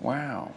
Wow.